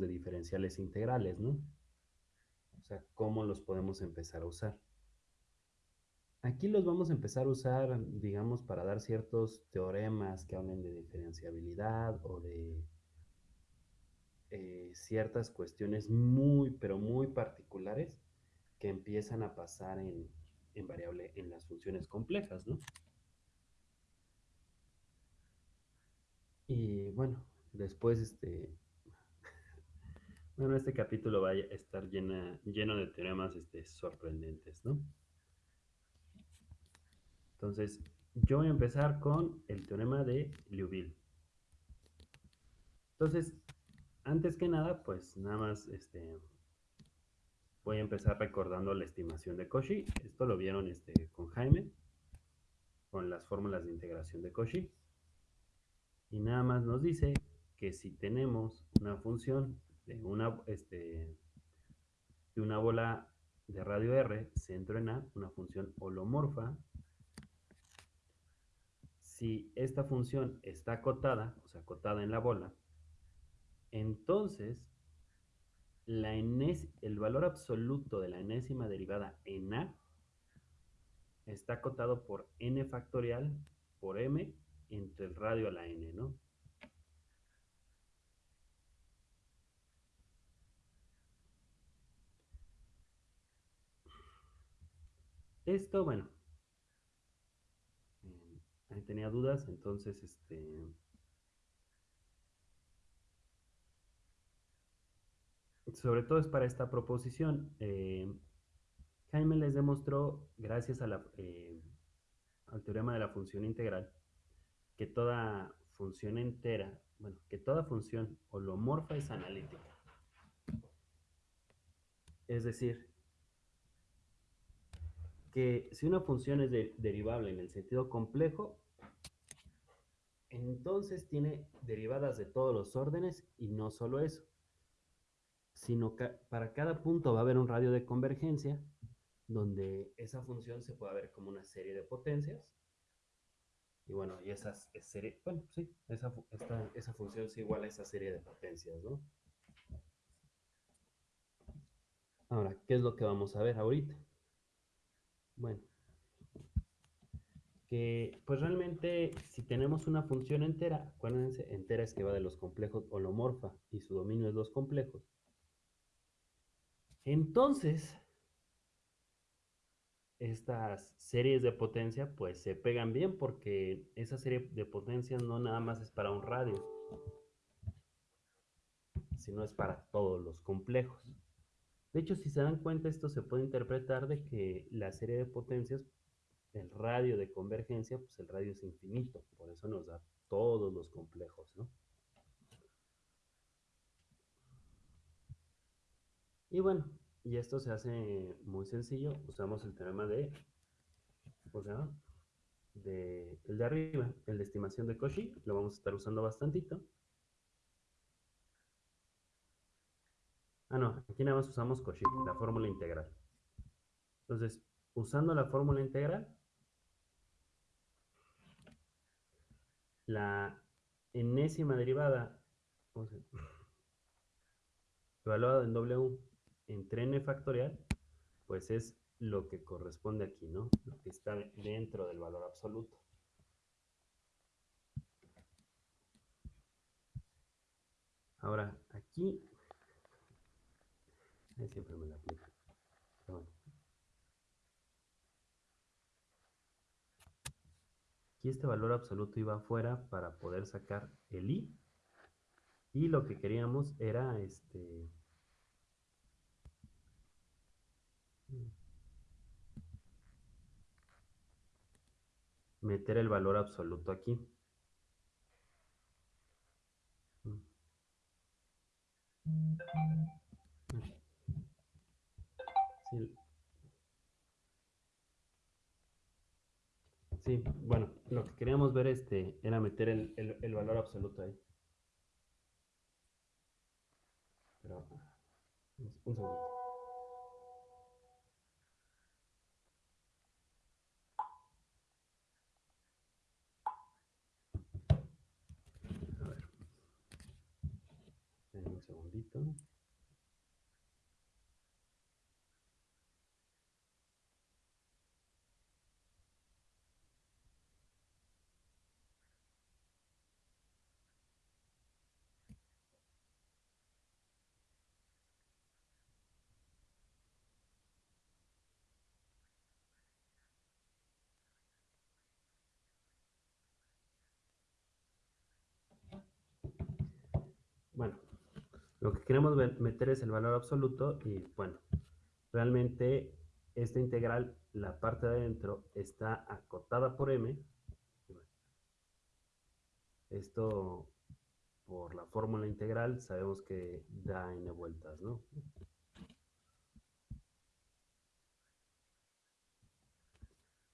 de diferenciales integrales, ¿no? O sea, cómo los podemos empezar a usar. Aquí los vamos a empezar a usar, digamos, para dar ciertos teoremas que hablen de diferenciabilidad o de eh, ciertas cuestiones muy, pero muy particulares que empiezan a pasar en, en variable en las funciones complejas, ¿no? Y bueno, después este bueno, este capítulo va a estar lleno de teoremas este, sorprendentes, ¿no? Entonces, yo voy a empezar con el teorema de Liouville. Entonces, antes que nada, pues nada más este, voy a empezar recordando la estimación de Cauchy. Esto lo vieron este, con Jaime, con las fórmulas de integración de Cauchy. Y nada más nos dice que si tenemos una función de una, este, de una bola de radio R, centro en A, una función holomorfa, si esta función está acotada, o sea, acotada en la bola, entonces la el valor absoluto de la enésima derivada en A está acotado por n factorial por m entre el radio a la n, ¿no? Esto, bueno, ahí tenía dudas, entonces, este... Sobre todo es para esta proposición. Eh, Jaime les demostró, gracias eh, al teorema de la función integral, que toda función entera, bueno, que toda función holomorfa es analítica. Es decir, que si una función es derivable en el sentido complejo, entonces tiene derivadas de todos los órdenes y no solo eso, sino que para cada punto va a haber un radio de convergencia donde esa función se puede ver como una serie de potencias. Y bueno, y esas serie, bueno, sí, esa, esa función es igual a esa serie de potencias, ¿no? Ahora, ¿qué es lo que vamos a ver ahorita? Bueno, que pues realmente si tenemos una función entera, acuérdense, entera es que va de los complejos holomorfa y su dominio es los complejos. Entonces, estas series de potencia pues se pegan bien porque esa serie de potencias no nada más es para un radio, sino es para todos los complejos. De hecho, si se dan cuenta, esto se puede interpretar de que la serie de potencias, el radio de convergencia, pues el radio es infinito, por eso nos da todos los complejos, ¿no? Y bueno, y esto se hace muy sencillo, usamos el teorema de, ¿cómo se llama? De, el de arriba, el de estimación de Cauchy, lo vamos a estar usando bastantito. Ah, no, aquí nada más usamos Cauchy, la fórmula integral. Entonces, usando la fórmula integral, la enésima derivada, evaluada en W entre n factorial, pues es lo que corresponde aquí, ¿no? Lo que está dentro del valor absoluto. Ahora, aquí Siempre me la aplico. Aquí este valor absoluto iba afuera para poder sacar el i. Y lo que queríamos era este... meter el valor absoluto aquí. Sí. bueno, lo que queríamos ver este era meter el, valor absoluto ahí. Pero, un segundo. A ver. Un segundito. ¿no? Bueno, lo que queremos meter es el valor absoluto y bueno, realmente esta integral, la parte de adentro, está acotada por m. Esto, por la fórmula integral, sabemos que da n vueltas, ¿no?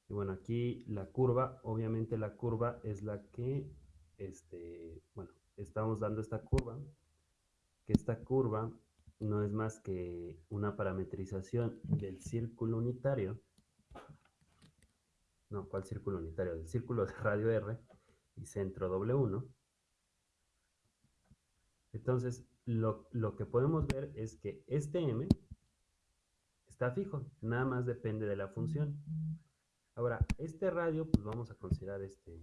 Y bueno, aquí la curva, obviamente la curva es la que, este, bueno, estamos dando esta curva, esta curva no es más que una parametrización del círculo unitario, no, ¿cuál círculo unitario? Del círculo de radio R y centro W1. Entonces, lo, lo que podemos ver es que este M está fijo, nada más depende de la función. Ahora, este radio, pues vamos a considerar este,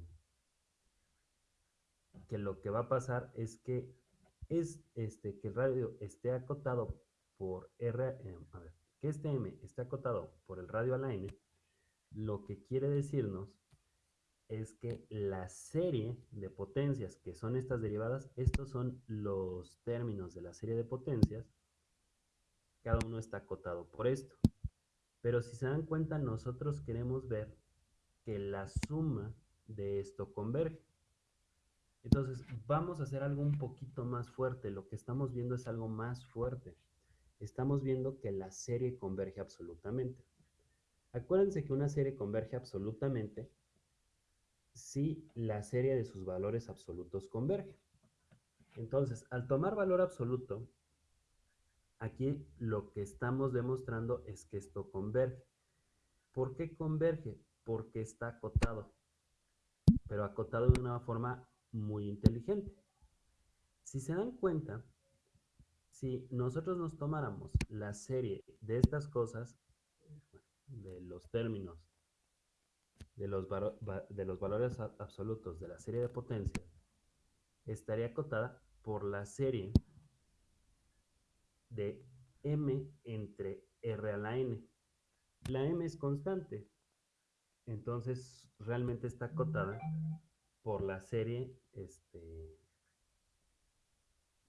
que lo que va a pasar es que es este que el radio esté acotado por R, eh, a ver, que este M esté acotado por el radio a la N, lo que quiere decirnos es que la serie de potencias que son estas derivadas, estos son los términos de la serie de potencias, cada uno está acotado por esto. Pero si se dan cuenta, nosotros queremos ver que la suma de esto converge. Entonces, vamos a hacer algo un poquito más fuerte. Lo que estamos viendo es algo más fuerte. Estamos viendo que la serie converge absolutamente. Acuérdense que una serie converge absolutamente si la serie de sus valores absolutos converge. Entonces, al tomar valor absoluto, aquí lo que estamos demostrando es que esto converge. ¿Por qué converge? Porque está acotado, pero acotado de una forma muy inteligente. Si se dan cuenta, si nosotros nos tomáramos la serie de estas cosas, de los términos, de los, valores absolutos de la serie de potencias, estaría acotada por la serie de m entre r a la n. La m es constante, entonces realmente está acotada por la serie este,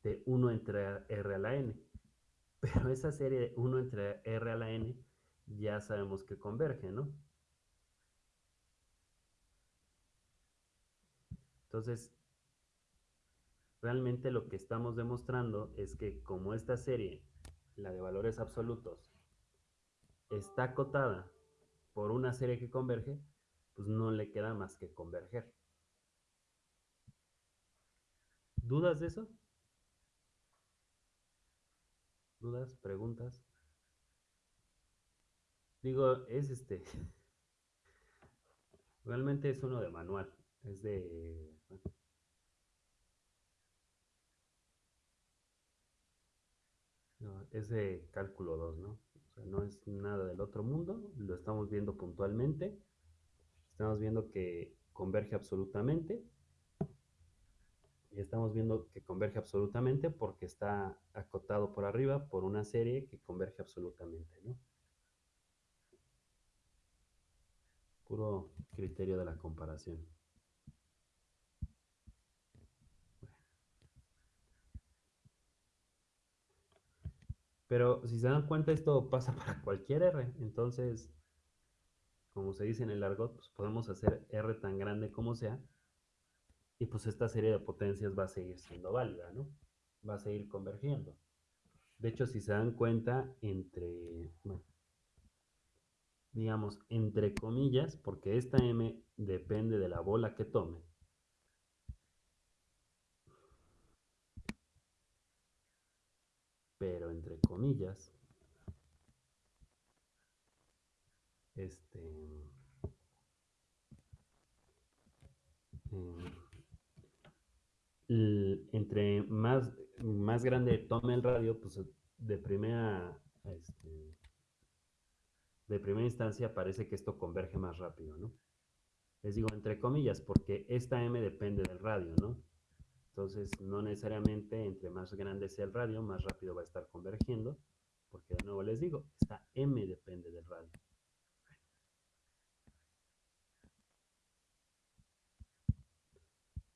de 1 entre R a la N. Pero esa serie de 1 entre R a la N ya sabemos que converge, ¿no? Entonces, realmente lo que estamos demostrando es que como esta serie, la de valores absolutos, está acotada por una serie que converge, pues no le queda más que converger. ¿Dudas de eso? ¿Dudas? ¿Preguntas? Digo, es este. Realmente es uno de manual. Es de. Es de cálculo 2, ¿no? O sea, no es nada del otro mundo. Lo estamos viendo puntualmente. Estamos viendo que converge absolutamente estamos viendo que converge absolutamente porque está acotado por arriba por una serie que converge absolutamente, ¿no? Puro criterio de la comparación. Pero si se dan cuenta, esto pasa para cualquier R. Entonces, como se dice en el argot, pues podemos hacer R tan grande como sea y pues esta serie de potencias va a seguir siendo válida, ¿no? Va a seguir convergiendo. De hecho, si se dan cuenta, entre, bueno, digamos, entre comillas, porque esta M depende de la bola que tome, pero entre comillas, este, entre más, más grande tome el radio, pues de primera, este, de primera instancia parece que esto converge más rápido, ¿no? Les digo entre comillas, porque esta M depende del radio, ¿no? Entonces, no necesariamente entre más grande sea el radio, más rápido va a estar convergiendo, porque de nuevo les digo, esta M depende del radio.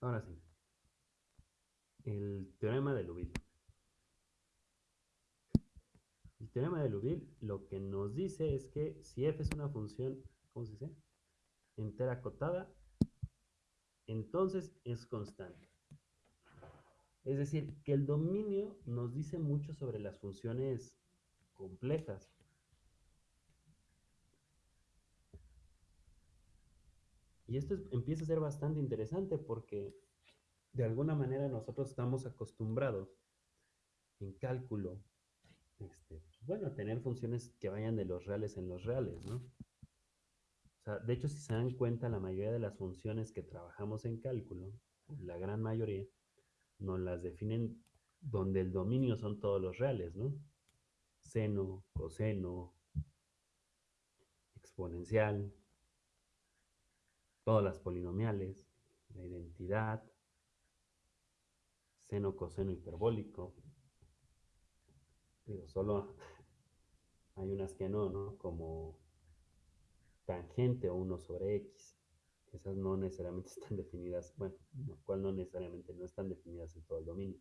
Ahora sí, el teorema de Liouville. El teorema de Liouville lo que nos dice es que si f es una función, ¿cómo se dice? Entera acotada, entonces es constante. Es decir, que el dominio nos dice mucho sobre las funciones complejas. Y esto empieza a ser bastante interesante porque de alguna manera nosotros estamos acostumbrados en cálculo, este, pues, bueno, a tener funciones que vayan de los reales en los reales, ¿no? O sea, de hecho, si se dan cuenta, la mayoría de las funciones que trabajamos en cálculo, la gran mayoría, nos las definen donde el dominio son todos los reales, ¿no? Seno, coseno, exponencial, todas las polinomiales, la identidad, seno, coseno, hiperbólico. Pero solo hay unas que no, ¿no? Como tangente o 1 sobre x esas no necesariamente están definidas, bueno, lo cual no necesariamente no están definidas en todo el dominio.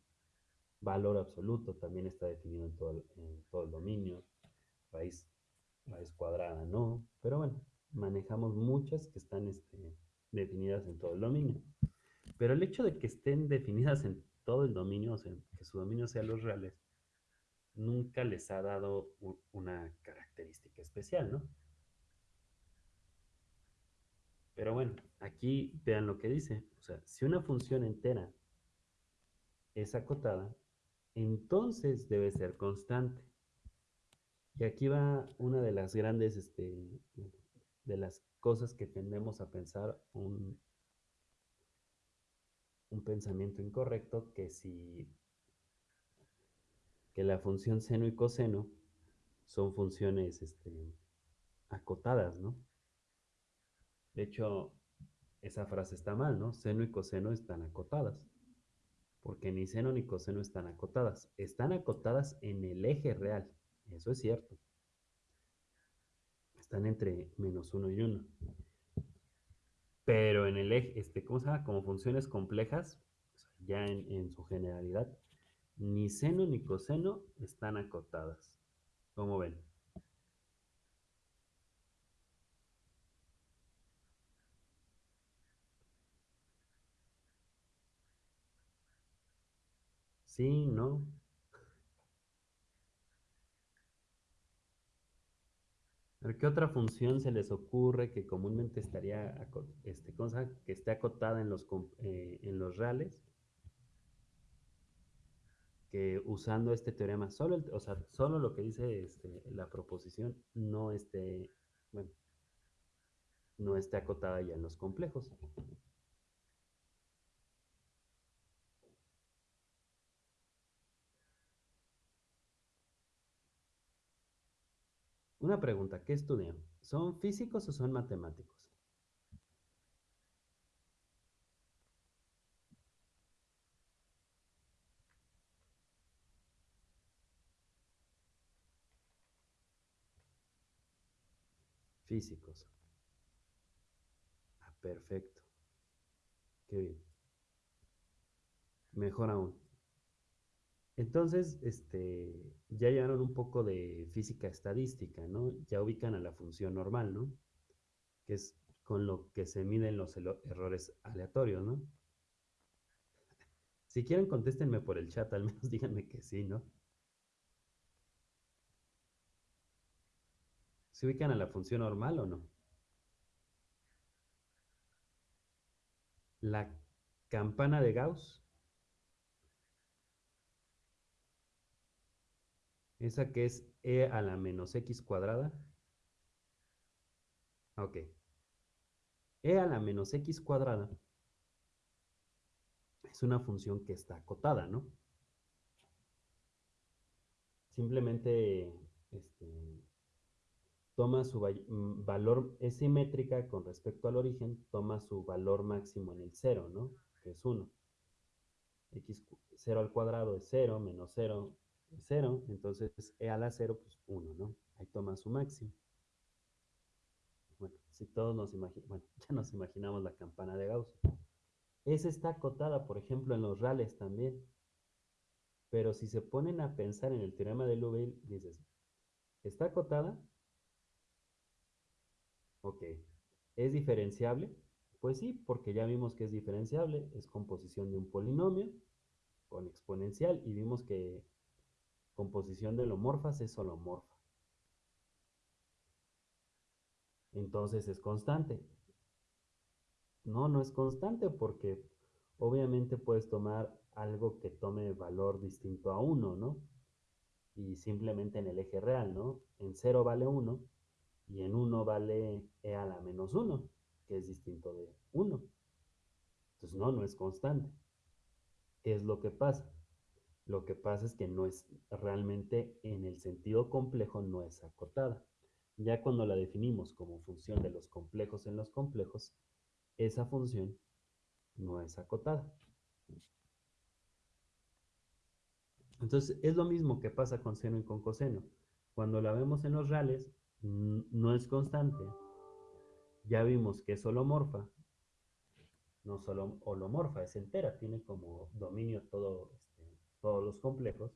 Valor absoluto también está definido en todo el, dominio. Raíz, raíz cuadrada no, pero bueno, manejamos muchas que están este, definidas en todo el dominio. Pero el hecho de que estén definidas en todo el dominio, o sea, que su dominio sea los reales, nunca les ha dado una característica especial, ¿no? Pero bueno, aquí vean lo que dice. O sea, si una función entera es acotada, entonces debe ser constante. Y aquí va una de las grandes, este, de las cosas que tendemos a pensar, un, un pensamiento incorrecto, que si que la función seno y coseno son funciones este, acotadas, ¿no? De hecho, esa frase está mal, ¿no? Seno y coseno están acotadas. Porque ni seno ni coseno están acotadas. Están acotadas en el eje real. Eso es cierto. Están entre menos uno y uno. Pero en el eje, este, ¿cómo se llama? Como funciones complejas, ya en, su generalidad, ni seno ni coseno están acotadas. ¿Cómo ven? Sí, no. ¿Qué otra función se les ocurre que comúnmente estaría, este, cosa, que esté acotada en los, eh, en los reales? Que usando este teorema, solo, o sea, solo lo que dice este, la proposición no esté, bueno, no esté acotada ya en los complejos. Una pregunta, ¿qué estudian? ¿Son físicos o son matemáticos? Físicos. Ah, perfecto. Qué bien. Mejor aún. Entonces, este, ya llevaron un poco de física estadística, ¿no? Ya ubican a la función normal, ¿no? Que es con lo que se miden los errores aleatorios, ¿no? Si quieren, contéstenme por el chat, al menos díganme que sí, ¿no? ¿Se ubican a la función normal o no? La campana de Gauss Esa que es e a la menos x cuadrada. Ok. e a la menos x cuadrada es una función que está acotada, ¿no? simplemente este, toma su mm, valor, es simétrica con respecto al origen, toma su valor máximo en el 0, ¿no? Que es 1. x 0 al cuadrado es 0, menos 0 es 0, entonces e a la 0, pues 1, ¿no? Ahí toma su máximo. Bueno, si todos nos imaginamos, bueno, ya nos imaginamos la campana de Gauss. Esa está acotada, por ejemplo, en los rales también. Pero si se ponen a pensar en el teorema de Liouville, dices, ¿está acotada? Ok. ¿Es diferenciable? Pues sí, porque ya vimos que es diferenciable, es composición de un polinomio con exponencial y vimos que composición de holomorfas es holomorfa. Entonces es constante. No, no es constante porque obviamente puedes tomar algo que tome valor distinto a 1, ¿no? Y simplemente en el eje real, ¿no? En 0 vale 1 y en 1 vale e a la menos 1, que es distinto de 1. Entonces, no, no es constante. ¿Qué es lo que pasa? Lo que pasa es que no es realmente en el sentido complejo, no es acotada. Ya cuando la definimos como función de los complejos en los complejos, esa función no es acotada. Entonces, es lo mismo que pasa con seno y con coseno. Cuando la vemos en los reales, no es constante. Ya vimos que es holomorfa. No solo holomorfa, es entera, tiene como dominio todo, todos los complejos.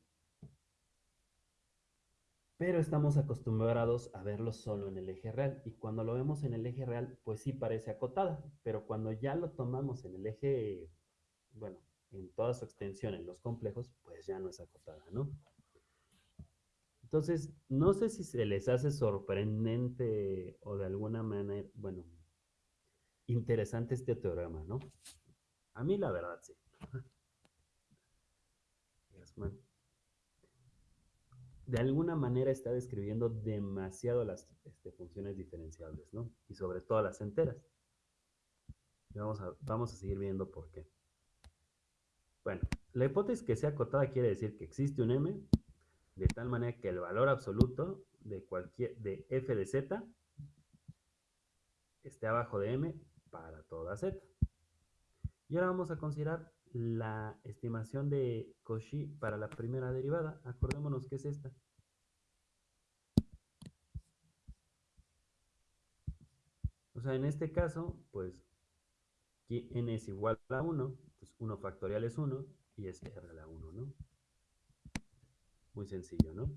Pero estamos acostumbrados a verlo solo en el eje real. Y cuando lo vemos en el eje real, pues sí parece acotada. Pero cuando ya lo tomamos en el eje, bueno, en toda su extensión en los complejos, pues ya no es acotada, ¿no? Entonces, no sé si se les hace sorprendente o de alguna manera, bueno, interesante este teorema, ¿no? A mí la verdad sí. De alguna manera está describiendo demasiado las este, funciones diferenciables, ¿no? Y sobre todo las enteras. vamos a, vamos a seguir viendo por qué. Bueno, la hipótesis que sea acotada quiere decir que existe un m de tal manera que el valor absoluto de cualquier de f de z esté abajo de m para toda z. Y ahora vamos a considerar la estimación de Cauchy para la primera derivada. Acordémonos que es esta. O sea, en este caso, pues, n es igual a 1, pues 1 factorial es 1 y es r a la 1, ¿no? Muy sencillo, ¿no?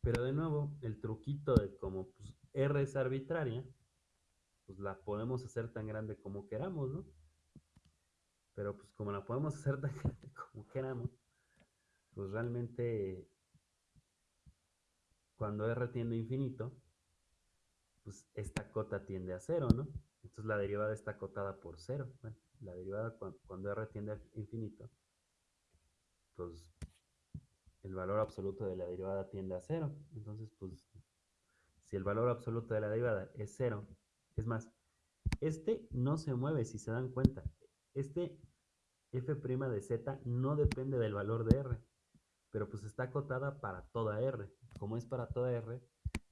Pero de nuevo, el truquito de como pues, R es arbitraria, pues la podemos hacer tan grande como queramos, ¿no? Pero pues como la podemos hacer tan como queramos, pues realmente cuando R tiende a infinito, pues esta cota tiende a cero, ¿no? Entonces la derivada está acotada por cero. Bueno, la derivada cuando R tiende a infinito, pues el valor absoluto de la derivada tiende a cero. Entonces, pues, si el valor absoluto de la derivada es cero, es más, este no se mueve, si se dan cuenta. Este f' de z no depende del valor de r, pero pues está acotada para toda r. Como es para toda r,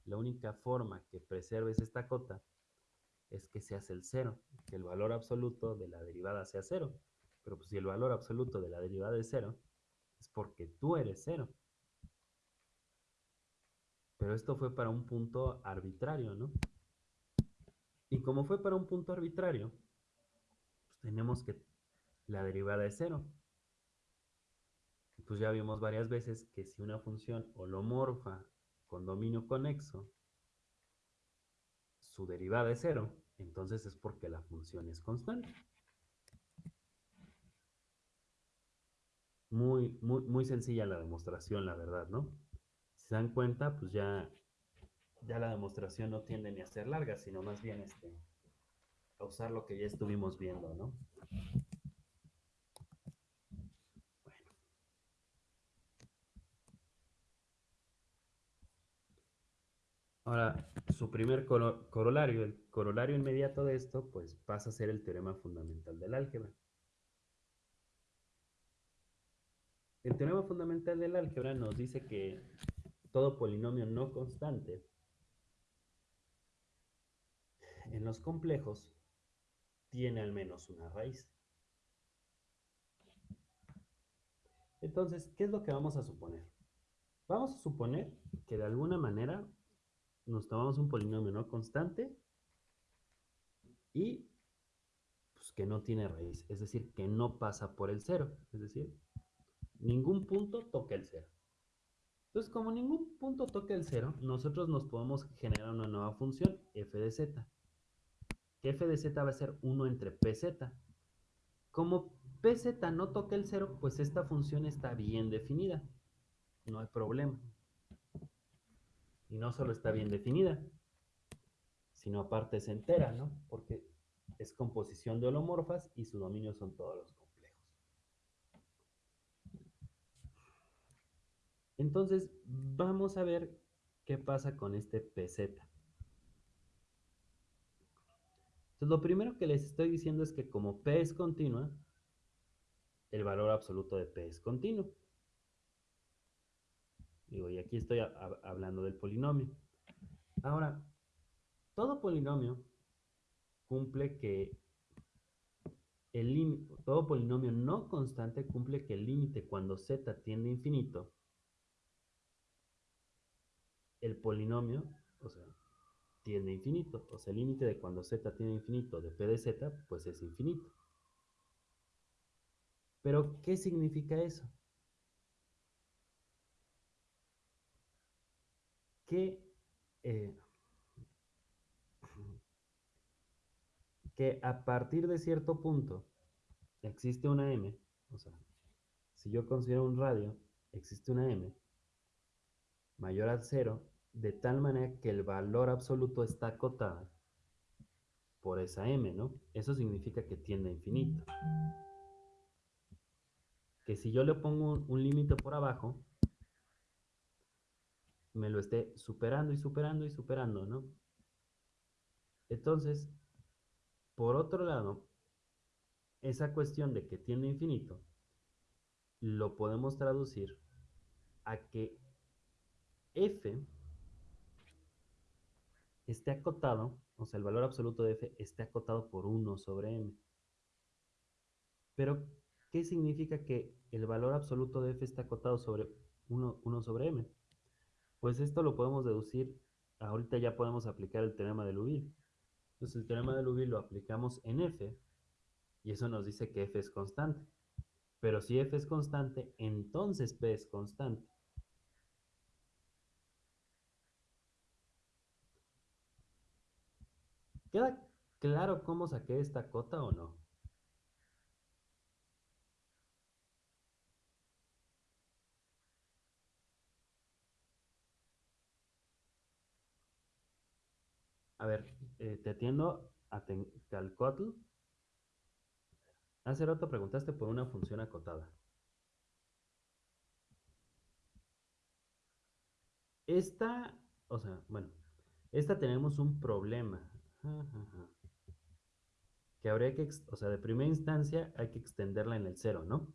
la única forma que preserves esta cota es que se hace el cero, que el valor absoluto de la derivada sea cero. Pero pues si el valor absoluto de la derivada es cero, es porque tú eres cero. Pero esto fue para un punto arbitrario, ¿no? Y como fue para un punto arbitrario, tenemos que la derivada es cero. Pues ya vimos varias veces que si una función holomorfa con dominio conexo, su derivada es cero, entonces es porque la función es constante. Muy, muy, muy sencilla la demostración, la verdad, ¿no? Si se dan cuenta, pues ya, ya la demostración no tiende ni a ser larga, sino más bien este, usar lo que ya estuvimos viendo, ¿no? Bueno. Ahora, su primer corolario, el corolario inmediato de esto, pues pasa a ser el teorema fundamental del álgebra. el teorema fundamental del álgebra nos dice que todo polinomio no constante en los complejos tiene al menos una raíz. Entonces, ¿qué es lo que vamos a suponer? Vamos a suponer que de alguna manera nos tomamos un polinomio no constante y pues, que no tiene raíz, es decir, que no pasa por el cero, es decir, ningún punto toca el cero. Entonces, como ningún punto toca el cero, nosotros nos podemos generar una nueva función, f de z. Que f de z va a ser 1 entre pz. Como pz no toca el cero, pues esta función está bien definida. No hay problema. Y no solo está bien definida, sino aparte es entera, ¿no? Porque es composición de holomorfas y su dominio son todos los complejos. Entonces, vamos a ver qué pasa con este PZ. Entonces, lo primero que les estoy diciendo es que como P es continua, el valor absoluto de P es continuo. Digo, y aquí estoy hablando del polinomio. Ahora, todo polinomio cumple que el todo polinomio no constante cumple que el límite cuando z tiende a infinito, el polinomio, o sea, tiende infinito. O sea, el límite de cuando z tiende a infinito de p de z, pues es infinito. Pero, ¿qué significa eso? Que eh, que a partir de cierto punto existe una m, o sea, si yo considero un radio, existe una m mayor a cero, de tal manera que el valor absoluto está acotada por esa m, ¿no? Eso significa que tiende a infinito. Que si yo le pongo un, un límite por abajo, me lo esté superando y superando y superando, ¿no? Entonces, por otro lado, esa cuestión de que tiende a infinito, lo podemos traducir a que f esté acotado, o sea, el valor absoluto de f esté acotado por 1 sobre m. Pero, ¿qué significa que el valor absoluto de f está acotado sobre 1, 1 sobre m? Pues esto lo podemos deducir, ahorita ya podemos aplicar el teorema de Liouville. Entonces el teorema de Liouville lo aplicamos en f y eso nos dice que f es constante. Pero si f es constante, entonces p es constante. ¿Queda claro cómo saqué esta cota o no? A ver, eh, te atiendo a Calcotl. Hace rato preguntaste por una función acotada. Esta, o sea, bueno, esta tenemos un problema. Que habría que, o sea, de primera instancia hay que extenderla en el cero, ¿no?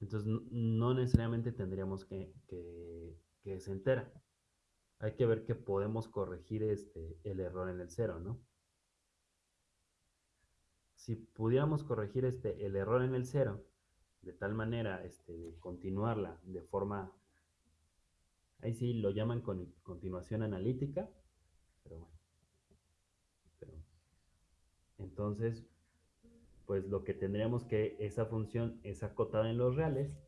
Entonces no, necesariamente tendríamos que, que, se entera hay que ver que podemos corregir este, el error en el cero, ¿no? Si pudiéramos corregir este, el error en el cero, de tal manera este, de continuarla de forma, ahí sí lo llaman con continuación analítica, pero bueno. entonces, pues lo que tendríamos que esa función es acotada en los reales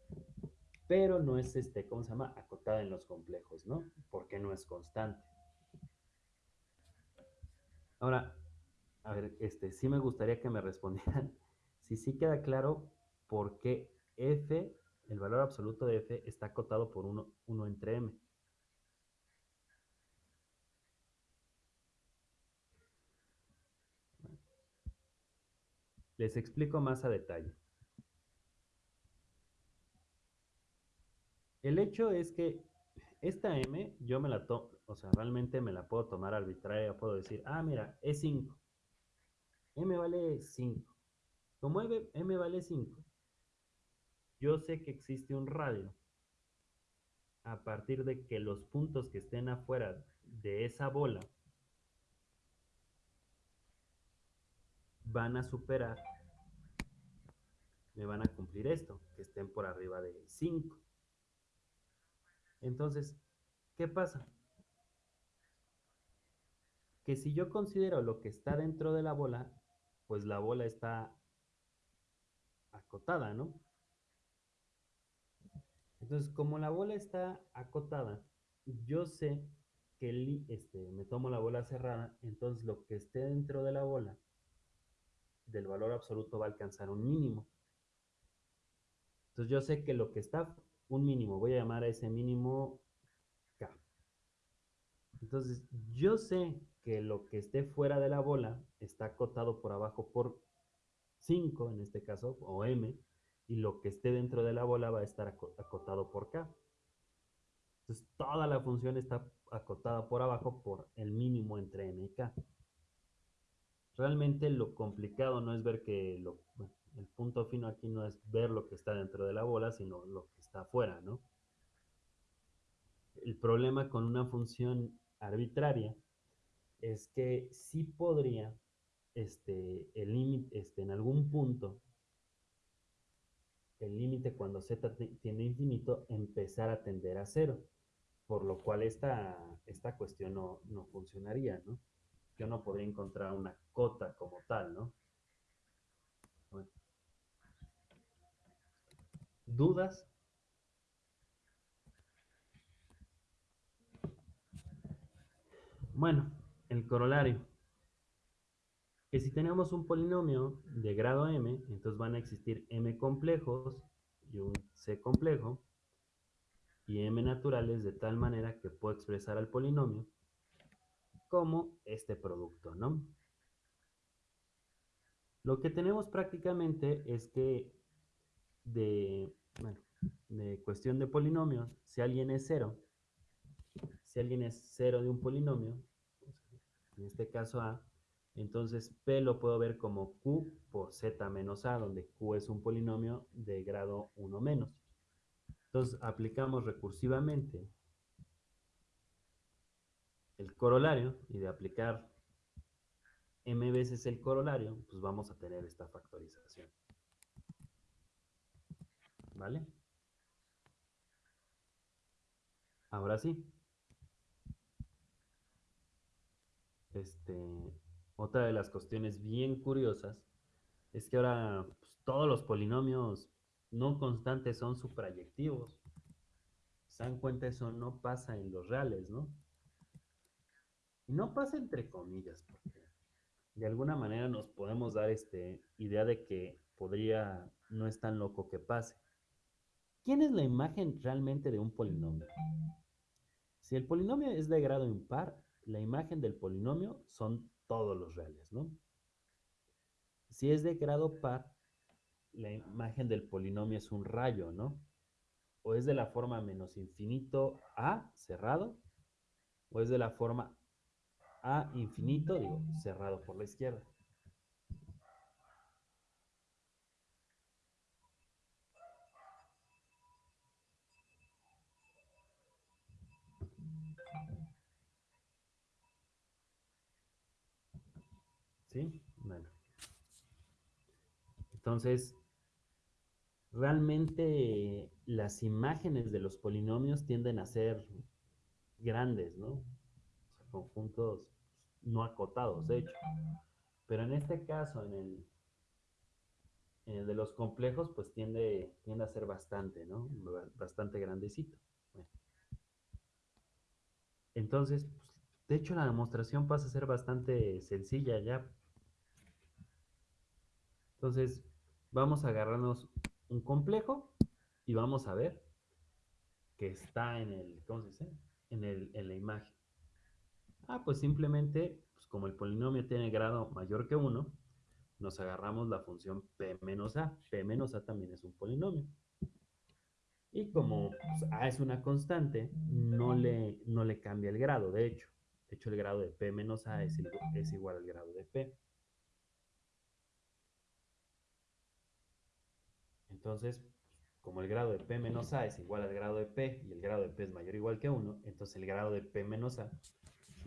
pero no es, este, ¿cómo se llama? Acotada en los complejos, ¿no? Porque no es constante. Ahora, a ver, este, sí me gustaría que me respondieran si sí queda claro por qué f, el valor absoluto de f, está acotado por 1 entre m. Les explico más a detalle. El hecho es que esta M yo me la tomo, o sea, realmente me la puedo tomar arbitraria, puedo decir, ah, mira, es 5. M vale 5. Como M, vale 5, yo sé que existe un radio a partir de que los puntos que estén afuera de esa bola van a superar, me van a cumplir esto, que estén por arriba de 5. Entonces, ¿qué pasa? Que si yo considero lo que está dentro de la bola, pues la bola está acotada, ¿no? Entonces, como la bola está acotada, yo sé que este, me tomo la bola cerrada, entonces lo que esté dentro de la bola del valor absoluto va a alcanzar un mínimo. Entonces yo sé que lo que está un mínimo, voy a llamar a ese mínimo K. Entonces yo sé que lo que esté fuera de la bola está acotado por abajo por 5 en este caso, o M, y lo que esté dentro de la bola va a estar acotado por K. Entonces toda la función está acotada por abajo por el mínimo entre m y k. Realmente lo complicado no es ver que lo, el punto fino aquí no es ver lo que está dentro de la bola, sino lo que está afuera, ¿no? El problema con una función arbitraria es que sí podría, este, el límite, este, en algún punto, el límite cuando z tiende a infinito, empezar a tender a cero, por lo cual esta, esta cuestión no, no funcionaría, ¿no? Yo no podría encontrar una cota como tal, ¿no? ¿Dudas? Bueno, el corolario. Que si tenemos un polinomio de grado m, entonces van a existir m complejos y un c complejo y m naturales de tal manera que puedo expresar al polinomio como este producto, ¿no? Lo que tenemos prácticamente es que de, cuestión de polinomios, si alguien es cero, si alguien es cero de un polinomio, en este caso A, entonces P lo puedo ver como Q por Z menos A, donde Q es un polinomio de grado 1 menos. Entonces aplicamos recursivamente el corolario y de aplicar m veces el corolario, pues vamos a tener esta factorización. ¿Vale? Ahora sí. Este, otra de las cuestiones bien curiosas es que ahora pues, todos los polinomios no constantes son suprayectivos. Se dan cuenta, eso no pasa en los reales, ¿no? Y no pasa entre comillas, porque de alguna manera nos podemos dar este idea de que podría, no es tan loco que pase. ¿Quién es la imagen realmente de un polinomio? Si el polinomio es de grado impar, la imagen del polinomio son todos los reales, ¿no? Si es de grado par, la imagen del polinomio es un rayo, ¿no? O es de la forma menos infinito a cerrado, o es de la forma a infinito, digo, cerrado por la izquierda. ¿Sí? Bueno. Entonces, realmente las imágenes de los polinomios tienden a ser grandes, ¿no? Conjuntos no acotados, de hecho. Pero en este caso, en el, en el de los complejos, pues tiende, tiende a ser bastante, ¿no? Bastante grandecito. Entonces, pues, de hecho, la demostración pasa a ser bastante sencilla ya. Entonces, vamos a agarrarnos un complejo y vamos a ver que está en el, ¿cómo se dice? En, el, en la imagen. Ah, pues simplemente, pues como el polinomio tiene grado mayor que 1, nos agarramos la función p menos a. p menos a también es un polinomio. Y como pues, a es una constante, no le, no le cambia el grado, de hecho. De hecho, el grado de p menos a es, es igual al grado de p. Entonces, como el grado de P menos A es igual al grado de P y el grado de P es mayor o igual que 1, entonces el grado de P menos A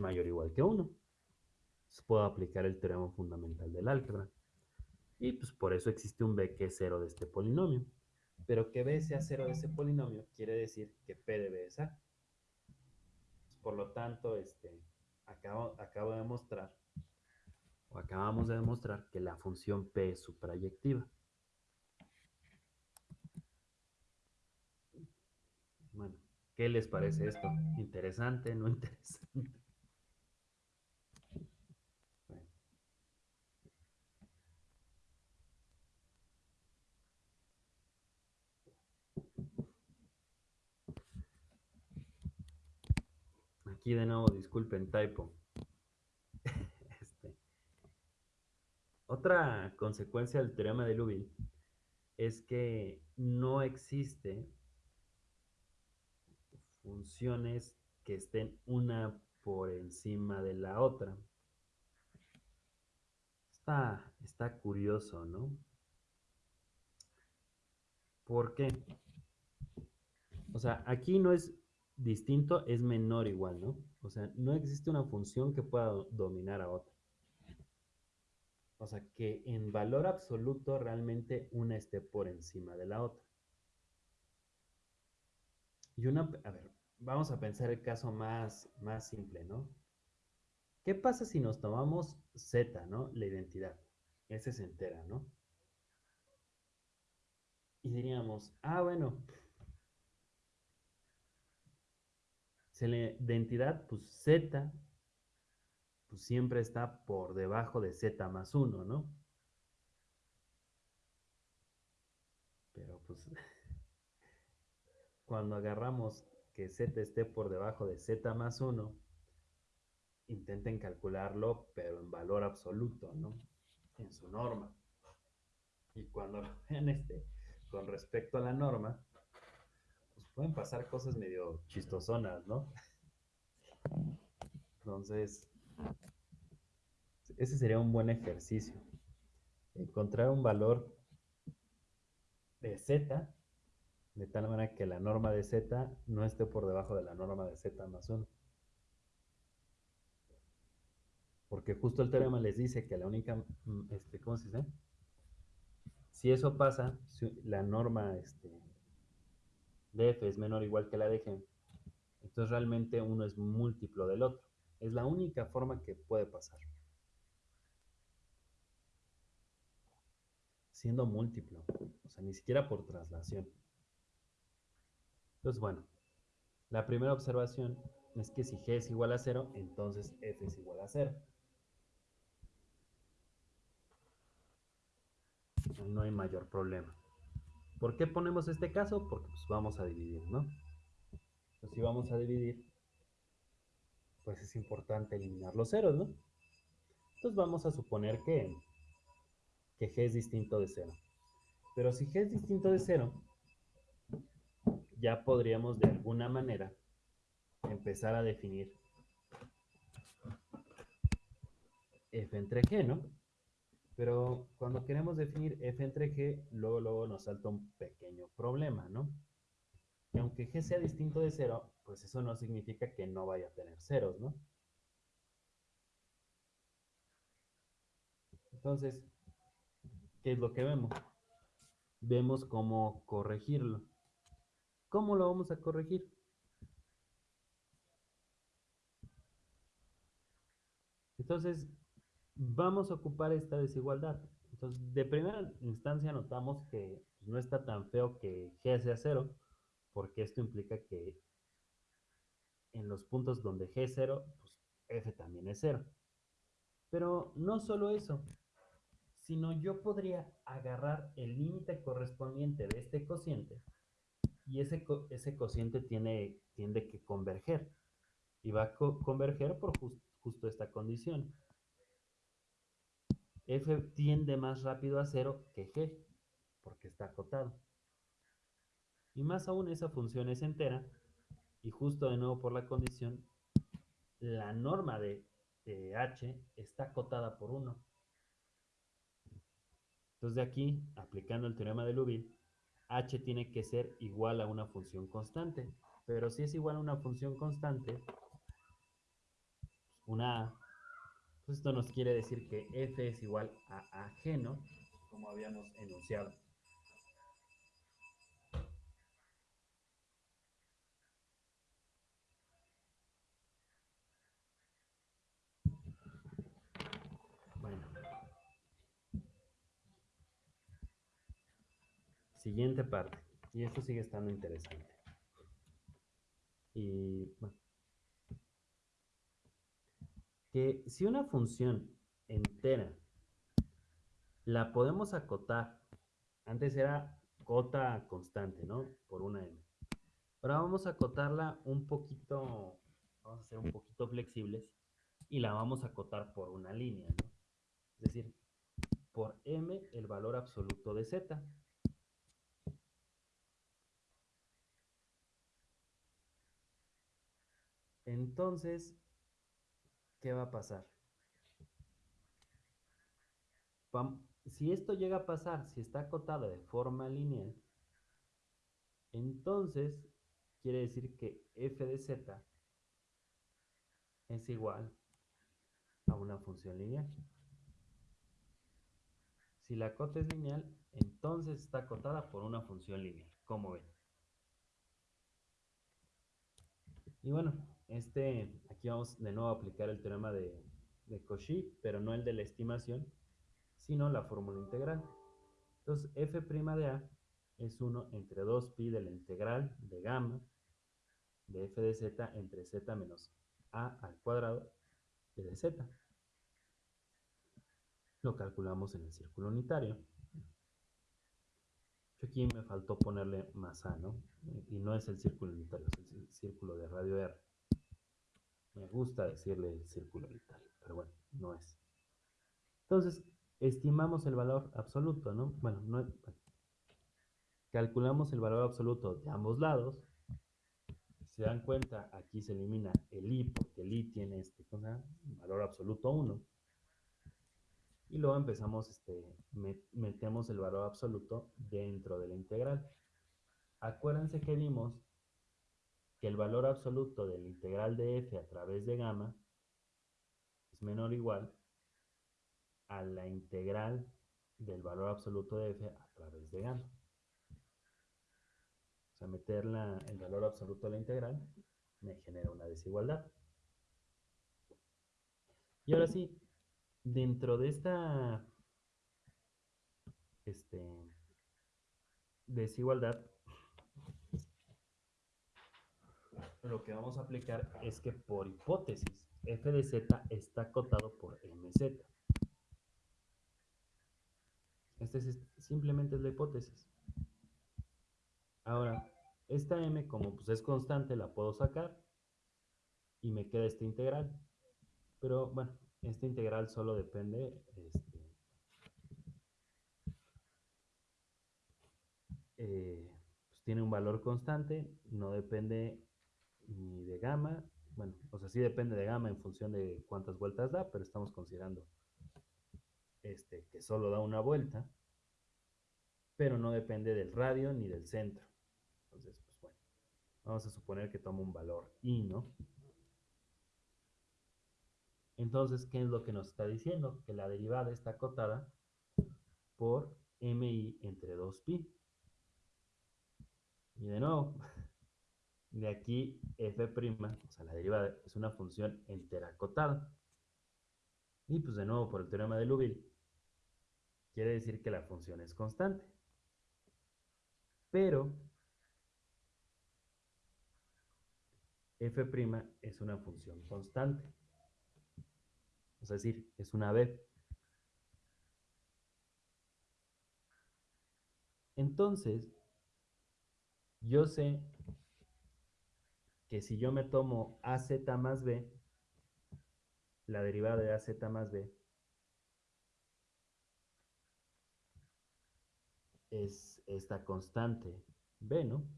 mayor o igual que 1. Entonces puedo aplicar el teorema fundamental del álgebra. Y pues por eso existe un B que es cero de este polinomio. Pero que B sea cero de ese polinomio quiere decir que P de B es. Por lo tanto, este, acabo, acabo de demostrar, o acabamos de demostrar que la función P es suprayectiva. Bueno, ¿qué les parece esto? ¿Interesante? ¿No interesante? De nuevo, disculpen, typo. Este. Otra consecuencia del teorema de Liouville es que no existe funciones que estén una por encima de la otra. Está, está curioso, ¿no? ¿Por qué? O sea, aquí no es distinto, es menor igual, ¿no? O sea, no existe una función que pueda dominar a otra. O sea, que en valor absoluto realmente una esté por encima de la otra. Y una, a ver, vamos a pensar el caso más, más simple, ¿no? ¿Qué pasa si nos tomamos Z, ¿no? La identidad. Ese es entera, ¿no? Y diríamos, ah, bueno, de identidad, pues Z, pues siempre está por debajo de Z más 1, ¿no? Pero pues cuando agarramos que Z esté por debajo de Z más 1, intenten calcularlo, pero en valor absoluto, ¿no? En su norma. Y cuando lo vean este, con respecto a la norma, pueden pasar cosas medio chistosonas, ¿no? Entonces, ese sería un buen ejercicio. Encontrar un valor de Z de tal manera que la norma de z no esté por debajo de la norma de z más 1. Porque justo el teorema les dice que la única, mm, este, ¿cómo se dice? Si eso pasa, la norma este, de f es menor o igual que la de g, entonces realmente uno es múltiplo del otro. Es la única forma que puede pasar. Siendo múltiplo, o sea, ni siquiera por traslación. Entonces, bueno, la primera observación es que si G es igual a 0, entonces F es igual a 0. No hay mayor problema. ¿Por qué ponemos este caso? Porque pues, vamos a dividir, ¿no? Entonces, si vamos a dividir, pues es importante eliminar los ceros, ¿no? Entonces vamos a suponer que, que G es distinto de 0. Pero si G es distinto de 0, ya podríamos de alguna manera empezar a definir f entre g, ¿no? Pero cuando queremos definir f entre g, luego, luego nos salta un pequeño problema, ¿no? Y aunque g sea distinto de 0, pues eso no significa que no vaya a tener ceros, ¿no? Entonces, ¿qué es lo que vemos? Vemos cómo corregirlo. ¿Cómo lo vamos a corregir? Entonces, vamos a ocupar esta desigualdad. Entonces, de primera instancia notamos que pues, no está tan feo que G sea cero, porque esto implica que en los puntos donde G es cero, pues F también es cero. Pero no solo eso, sino yo podría agarrar el límite correspondiente de este cociente y ese, ese cociente tiene, tiende que converger. Y va a converger por justo esta condición. F tiende más rápido a cero que G, porque está acotado. Y más aún esa función es entera, y justo de nuevo por la condición, la norma de, H está acotada por 1. Entonces de aquí, aplicando el teorema de Liouville, h tiene que ser igual a una función constante. Pero si es igual a una función constante, una a, pues esto nos quiere decir que f es igual a ajeno, como habíamos enunciado. Bueno. Siguiente parte. Y esto sigue estando interesante. Y bueno. Si una función entera la podemos acotar. Antes era cota constante, ¿no? Por una m. Ahora vamos a acotarla un poquito, vamos a ser un poquito flexibles y la vamos a acotar por una línea, ¿no? Es decir, por m el valor absoluto de z. Entonces, ¿qué va a pasar? Si esto llega a pasar, si está acotado de forma lineal, entonces quiere decir que f de z es igual a una función lineal. Si la cota es lineal, entonces está acotada por una función lineal, como ven. Y bueno, este, aquí vamos de nuevo a aplicar el teorema de, Cauchy, pero no el de la estimación, sino la fórmula integral. Entonces, f' de a es 1 entre 2pi de la integral de gamma de f de z entre z menos a al cuadrado de z. Lo calculamos en el círculo unitario. Aquí me faltó ponerle más a, ¿no? Y no es el círculo unitario, es el círculo de radio R. Me gusta decirle el círculo unitario, pero bueno, no es. Entonces, estimamos el valor absoluto, ¿no? Bueno, no, calculamos el valor absoluto de ambos lados. Se dan cuenta, aquí se elimina el i, porque el i tiene este valor absoluto 1. Y luego empezamos, este, metemos el valor absoluto dentro de la integral. Acuérdense que vimos que el valor absoluto de la integral de f a través de gamma es menor o igual a la integral del valor absoluto de f a través de gamma. O sea, meter el valor absoluto a la integral me genera una desigualdad. Y ahora sí, dentro de esta este, desigualdad, lo que vamos a aplicar es que por hipótesis, f de z está acotado por mz. Esta es, simplemente es la hipótesis. Ahora, esta m como pues es constante la puedo sacar y me queda esta integral. Pero bueno, esta integral solo depende, este, eh, pues tiene un valor constante, no depende ni de gamma, bueno, o sea, sí depende de gamma en función de cuántas vueltas da, pero estamos considerando este, que solo da una vuelta, pero no depende del radio ni del centro. Entonces, pues bueno, vamos a suponer que toma un valor i, ¿no? Entonces, ¿qué es lo que nos está diciendo? Que la derivada está acotada por mi entre 2pi. Y de nuevo, de aquí f', o sea, la derivada es una función entera acotada. Y pues de nuevo, por el teorema de Liouville, quiere decir que la función es constante. Pero f' es una función constante. Es decir, es una b. Entonces, yo sé que si yo me tomo az más b, la derivada de az más b, es esta constante b, ¿no?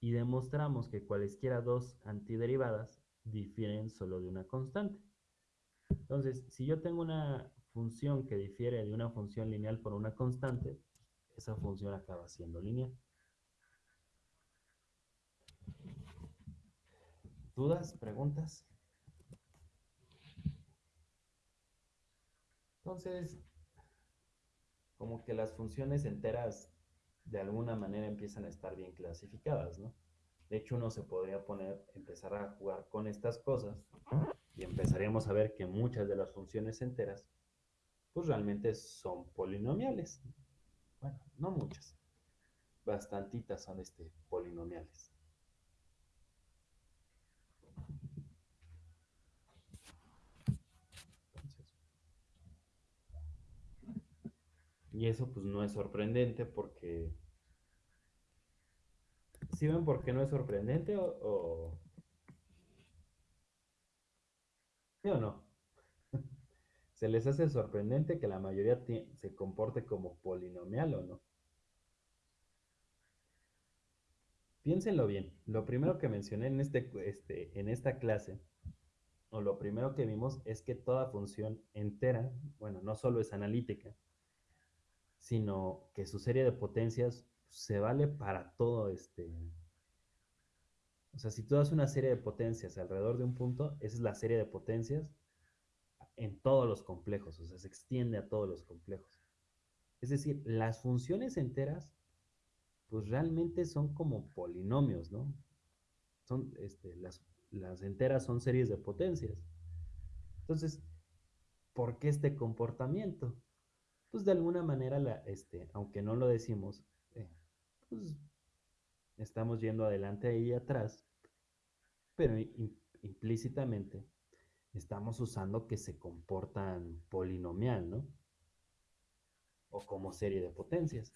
Y demostramos que cualesquiera dos antiderivadas difieren solo de una constante. Entonces, si yo tengo una función que difiere de una función lineal por una constante, esa función acaba siendo lineal. ¿Dudas? ¿Preguntas? Entonces, como que las funciones enteras de alguna manera empiezan a estar bien clasificadas, ¿no? De hecho, uno se podría poner, empezar a jugar con estas cosas y empezaríamos a ver que muchas de las funciones enteras, pues realmente son polinomiales. Bueno, no muchas, bastantitas son este, polinomiales. Y eso pues no es sorprendente porque ¿Sí ven por qué no es sorprendente o, ¿Sí o no? ¿Se les hace sorprendente que la mayoría se comporte como polinomial o no? Piénsenlo bien. Lo primero que mencioné en, este, este, en esta clase, o lo primero que vimos, es que toda función entera, bueno, no solo es analítica, sino que su serie de potencias se vale para todo este... O sea, si tú das una serie de potencias alrededor de un punto, esa es la serie de potencias en todos los complejos, o sea, se extiende a todos los complejos. Es decir, las funciones enteras, pues realmente son como polinomios, ¿no? Son, este, las, las enteras son series de potencias. Entonces, ¿por qué este comportamiento? Pues de alguna manera, la, este, aunque no lo decimos, pues estamos yendo adelante y atrás, pero implícitamente estamos usando que se comportan polinomial, ¿no? O como serie de potencias.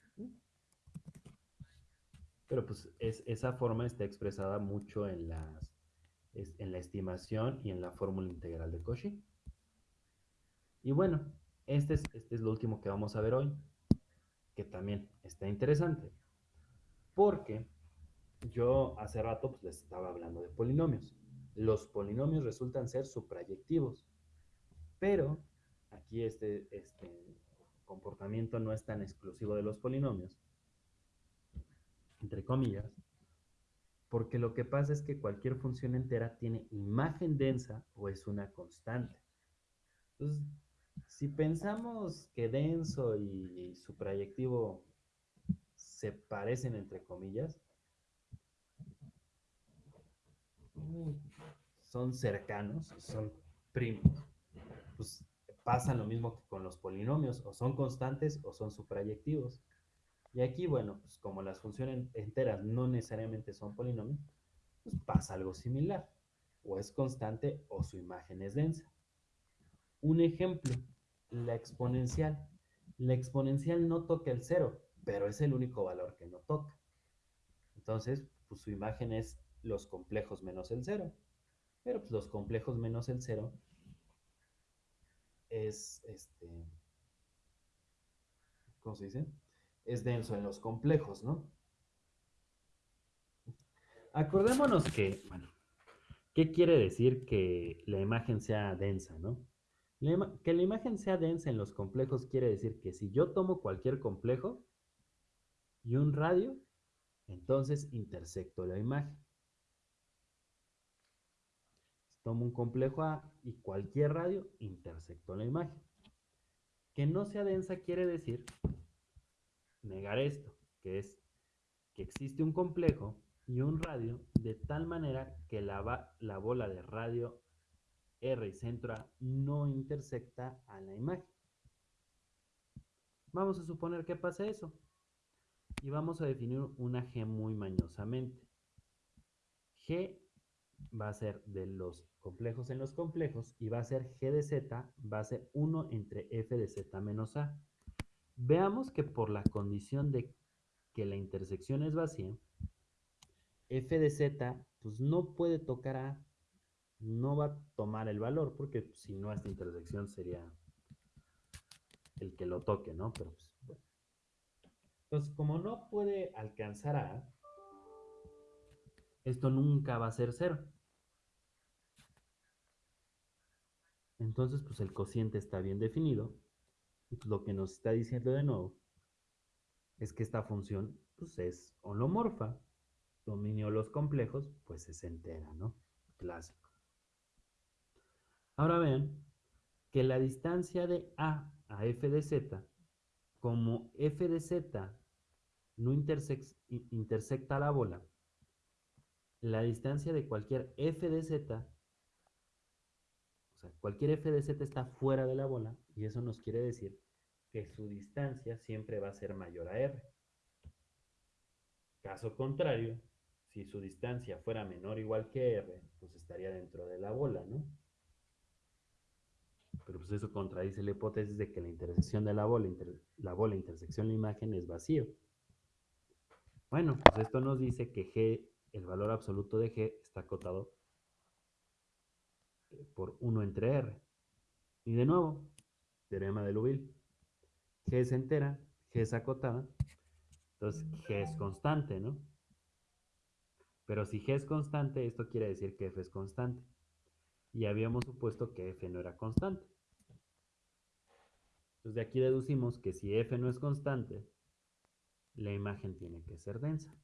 Pero pues esa forma está expresada mucho en, las, en la estimación y en la fórmula integral de Cauchy. Y bueno, este es, este es lo último que vamos a ver hoy, que también está interesante. Porque yo hace rato pues, les estaba hablando de polinomios. Los polinomios resultan ser suprayectivos. Pero aquí este, este comportamiento no es tan exclusivo de los polinomios, entre comillas, porque lo que pasa es que cualquier función entera tiene imagen densa o es una constante. Entonces, si pensamos que denso y suprayectivo se parecen entre comillas, son cercanos, son primos. Pues pasa lo mismo que con los polinomios, o son constantes o son suprayectivos. Y aquí, bueno, pues como las funciones enteras no necesariamente son polinomios, pues pasa algo similar. O es constante o su imagen es densa. Un ejemplo, la exponencial. La exponencial no toca el cero, pero es el único valor que no toca. Entonces, pues su imagen es los complejos menos el cero. Pero pues los complejos menos el cero es, este, ¿cómo se dice? Es denso en los complejos, ¿no? Acordémonos que, bueno, ¿qué quiere decir que la imagen sea densa, no? Que la imagen sea densa en los complejos quiere decir que si yo tomo cualquier complejo, y un radio, entonces intersecto la imagen. Tomo un complejo A y cualquier radio, intersecto la imagen. Que no sea densa quiere decir negar esto, que es que existe un complejo y un radio de tal manera que la, la bola de radio R y centro A no intersecta a la imagen. Vamos a suponer que pasa eso y vamos a definir una G muy mañosamente. G va a ser de los complejos en los complejos y va a ser G de Z, va a ser 1 entre F de Z menos A. Veamos que por la condición de que la intersección es vacía, F de Z pues no puede tocar A, no va a tomar el valor, porque si no esta intersección sería el que lo toque, ¿no? Pero pues. Entonces, como no puede alcanzar a, esto nunca va a ser cero. Entonces, pues el cociente está bien definido. Y lo que nos está diciendo de nuevo es que esta función pues, es holomorfa. Dominio los complejos, pues es entera, ¿no? Clásico. Ahora vean que la distancia de A a f de z, como f de z no intersecta la bola, la distancia de cualquier f de z, o sea, cualquier f de z está fuera de la bola, y eso nos quiere decir que su distancia siempre va a ser mayor a r. Caso contrario, si su distancia fuera menor o igual que r, pues estaría dentro de la bola, ¿no? Pero pues eso contradice la hipótesis de que la intersección de la bola, la bola intersección la imagen es vacío. Bueno, pues esto nos dice que G, el valor absoluto de G está acotado por 1 entre R. Y de nuevo, teorema de Liouville. G es entera, G es acotada, entonces G es constante, ¿no? Pero si G es constante, esto quiere decir que F es constante. Y habíamos supuesto que F no era constante. Entonces de aquí deducimos que si F no es constante, la imagen tiene que ser densa.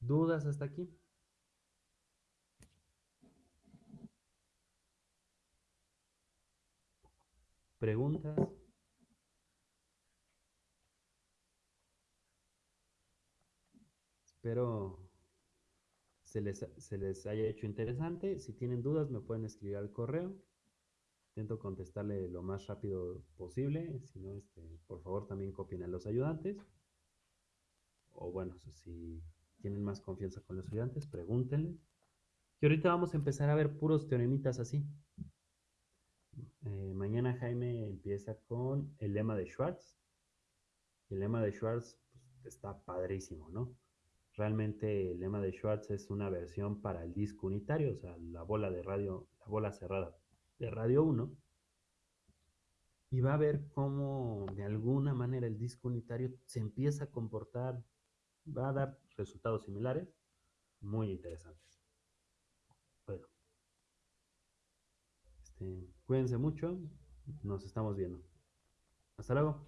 ¿Dudas hasta aquí? ¿Preguntas? Espero se les, se les haya hecho interesante. Si tienen dudas me pueden escribir al correo. Intento contestarle lo más rápido posible. Si no, este, por favor también copien a los ayudantes. O bueno, si tienen más confianza con los ayudantes, pregúntenle. Y ahorita vamos a empezar a ver puros teoremitas así. Eh, mañana Jaime empieza con el lema de Schwartz. El lema de Schwartz pues, está padrísimo, ¿no? Realmente el lema de Schwartz es una versión para el disco unitario, o sea, la bola de radio, la bola cerrada de radio 1. Y va a ver cómo de alguna manera el disco unitario se empieza a comportar, va a dar resultados similares, muy interesantes. Bueno, este, cuídense mucho, nos estamos viendo. Hasta luego.